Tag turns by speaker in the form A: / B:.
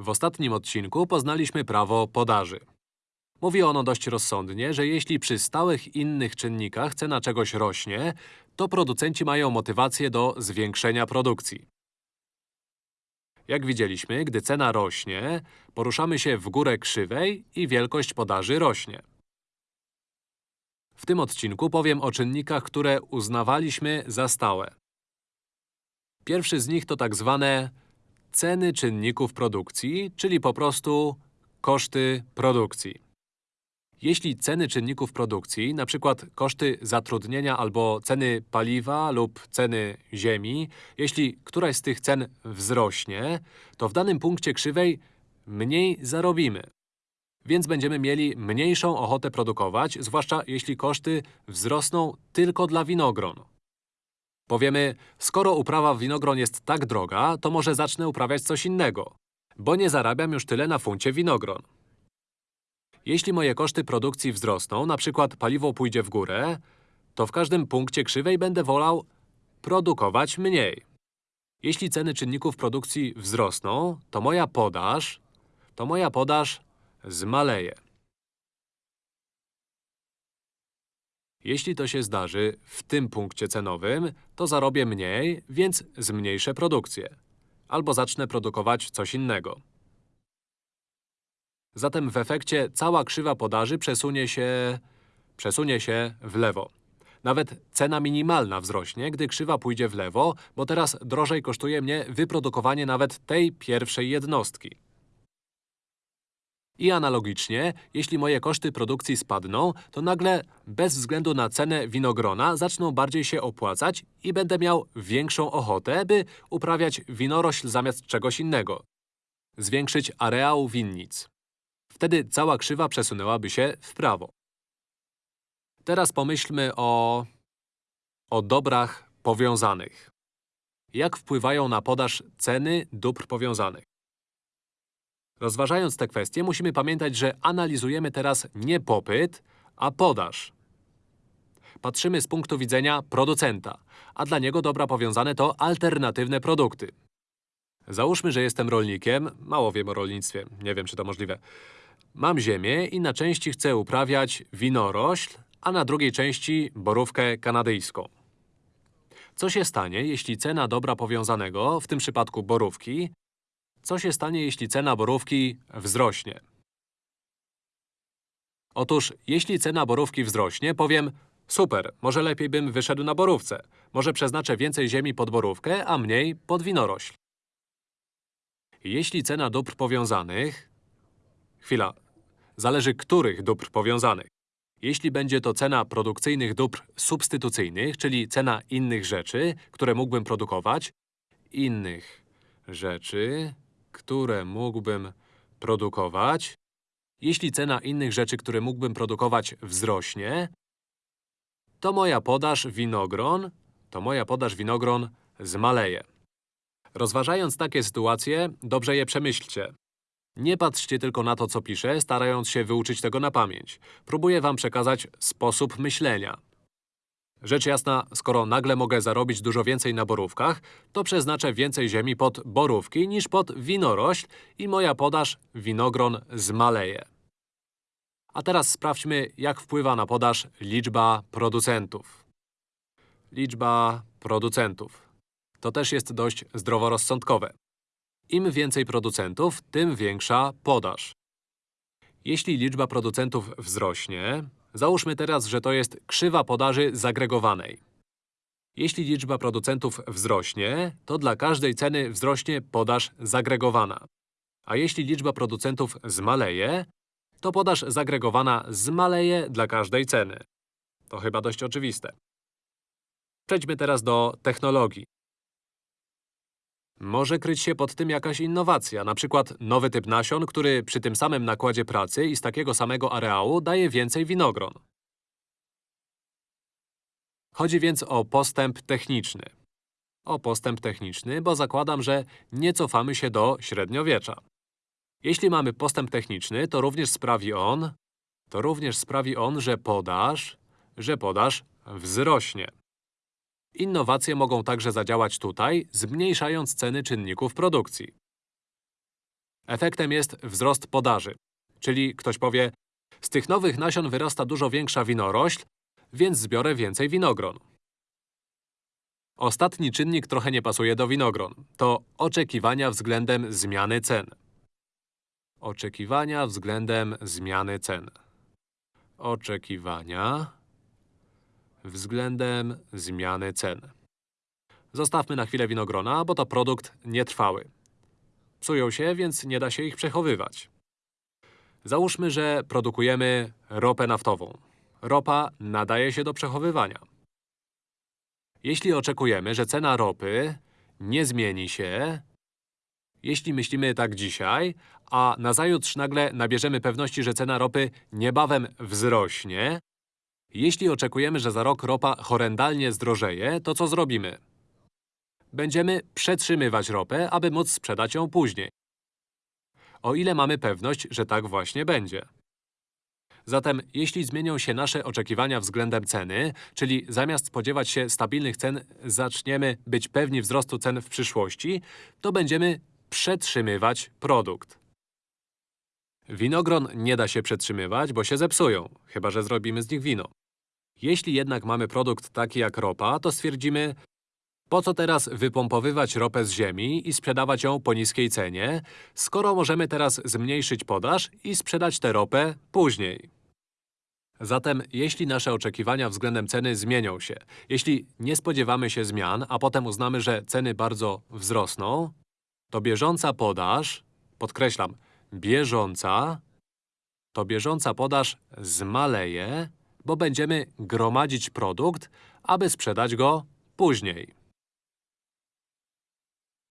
A: W ostatnim odcinku poznaliśmy prawo podaży. Mówi ono dość rozsądnie, że jeśli przy stałych innych czynnikach cena czegoś rośnie, to producenci mają motywację do zwiększenia produkcji. Jak widzieliśmy, gdy cena rośnie, poruszamy się w górę krzywej i wielkość podaży rośnie. W tym odcinku powiem o czynnikach, które uznawaliśmy za stałe. Pierwszy z nich to tak zwane ceny czynników produkcji, czyli po prostu koszty produkcji. Jeśli ceny czynników produkcji, np. koszty zatrudnienia albo ceny paliwa lub ceny ziemi, jeśli któraś z tych cen wzrośnie, to w danym punkcie krzywej mniej zarobimy. Więc będziemy mieli mniejszą ochotę produkować, zwłaszcza jeśli koszty wzrosną tylko dla winogron. Powiemy, skoro uprawa winogron jest tak droga, to może zacznę uprawiać coś innego, bo nie zarabiam już tyle na funcie winogron. Jeśli moje koszty produkcji wzrosną, na przykład paliwo pójdzie w górę, to w każdym punkcie krzywej będę wolał produkować mniej. Jeśli ceny czynników produkcji wzrosną, to moja podaż, to moja podaż zmaleje. Jeśli to się zdarzy w tym punkcie cenowym, to zarobię mniej, więc zmniejszę produkcję. Albo zacznę produkować coś innego. Zatem w efekcie cała krzywa podaży przesunie się… przesunie się w lewo. Nawet cena minimalna wzrośnie, gdy krzywa pójdzie w lewo, bo teraz drożej kosztuje mnie wyprodukowanie nawet tej pierwszej jednostki. I analogicznie, jeśli moje koszty produkcji spadną, to nagle, bez względu na cenę winogrona, zaczną bardziej się opłacać i będę miał większą ochotę, by uprawiać winorośl zamiast czegoś innego. Zwiększyć areał winnic. Wtedy cała krzywa przesunęłaby się w prawo. Teraz pomyślmy o… o dobrach powiązanych. Jak wpływają na podaż ceny dóbr powiązanych? Rozważając te kwestie, musimy pamiętać, że analizujemy teraz nie popyt, a podaż. Patrzymy z punktu widzenia producenta, a dla niego dobra powiązane to alternatywne produkty. Załóżmy, że jestem rolnikiem, mało wiem o rolnictwie, nie wiem, czy to możliwe. Mam ziemię i na części chcę uprawiać winorośl, a na drugiej części borówkę kanadyjską. Co się stanie, jeśli cena dobra powiązanego, w tym przypadku borówki, co się stanie, jeśli cena borówki wzrośnie? Otóż, jeśli cena borówki wzrośnie, powiem Super, może lepiej bym wyszedł na borówce. Może przeznaczę więcej ziemi pod borówkę, a mniej pod winorośl. Jeśli cena dóbr powiązanych… Chwila. Zależy których dóbr powiązanych. Jeśli będzie to cena produkcyjnych dóbr substytucyjnych, czyli cena innych rzeczy, które mógłbym produkować, innych rzeczy, które mógłbym produkować, jeśli cena innych rzeczy, które mógłbym produkować, wzrośnie, to moja podaż winogron, to moja podaż winogron zmaleje. Rozważając takie sytuacje, dobrze je przemyślcie. Nie patrzcie tylko na to, co piszę, starając się wyuczyć tego na pamięć. Próbuję wam przekazać sposób myślenia. Rzecz jasna, skoro nagle mogę zarobić dużo więcej na borówkach, to przeznaczę więcej ziemi pod borówki niż pod winorośl i moja podaż winogron zmaleje. A teraz sprawdźmy, jak wpływa na podaż liczba producentów. Liczba producentów. To też jest dość zdroworozsądkowe. Im więcej producentów, tym większa podaż. Jeśli liczba producentów wzrośnie, załóżmy teraz, że to jest krzywa podaży zagregowanej. Jeśli liczba producentów wzrośnie, to dla każdej ceny wzrośnie podaż zagregowana. A jeśli liczba producentów zmaleje, to podaż zagregowana zmaleje dla każdej ceny. To chyba dość oczywiste. Przejdźmy teraz do technologii. Może kryć się pod tym jakaś innowacja, na przykład nowy typ nasion, który przy tym samym nakładzie pracy i z takiego samego areału daje więcej winogron. Chodzi więc o postęp techniczny. O postęp techniczny, bo zakładam, że nie cofamy się do średniowiecza. Jeśli mamy postęp techniczny, to również sprawi on… to również sprawi on, że podaż… że podaż wzrośnie. Innowacje mogą także zadziałać tutaj, zmniejszając ceny czynników produkcji. Efektem jest wzrost podaży. Czyli ktoś powie, z tych nowych nasion wyrasta dużo większa winorośl, więc zbiorę więcej winogron. Ostatni czynnik trochę nie pasuje do winogron. To oczekiwania względem zmiany cen. Oczekiwania względem zmiany cen. Oczekiwania względem zmiany cen. Zostawmy na chwilę winogrona, bo to produkt nietrwały. Psują się, więc nie da się ich przechowywać. Załóżmy, że produkujemy ropę naftową. Ropa nadaje się do przechowywania. Jeśli oczekujemy, że cena ropy nie zmieni się, jeśli myślimy tak dzisiaj, a nazajutrz nagle nabierzemy pewności, że cena ropy niebawem wzrośnie, jeśli oczekujemy, że za rok ropa horrendalnie zdrożeje, to co zrobimy? Będziemy przetrzymywać ropę, aby móc sprzedać ją później. O ile mamy pewność, że tak właśnie będzie. Zatem, jeśli zmienią się nasze oczekiwania względem ceny, czyli zamiast spodziewać się stabilnych cen, zaczniemy być pewni wzrostu cen w przyszłości, to będziemy przetrzymywać produkt. Winogron nie da się przetrzymywać, bo się zepsują, chyba że zrobimy z nich wino. Jeśli jednak mamy produkt taki jak ropa, to stwierdzimy, po co teraz wypompowywać ropę z ziemi i sprzedawać ją po niskiej cenie, skoro możemy teraz zmniejszyć podaż i sprzedać tę ropę później. Zatem, jeśli nasze oczekiwania względem ceny zmienią się, jeśli nie spodziewamy się zmian, a potem uznamy, że ceny bardzo wzrosną, to bieżąca podaż, podkreślam, bieżąca, to bieżąca podaż zmaleje, bo będziemy gromadzić produkt, aby sprzedać go później.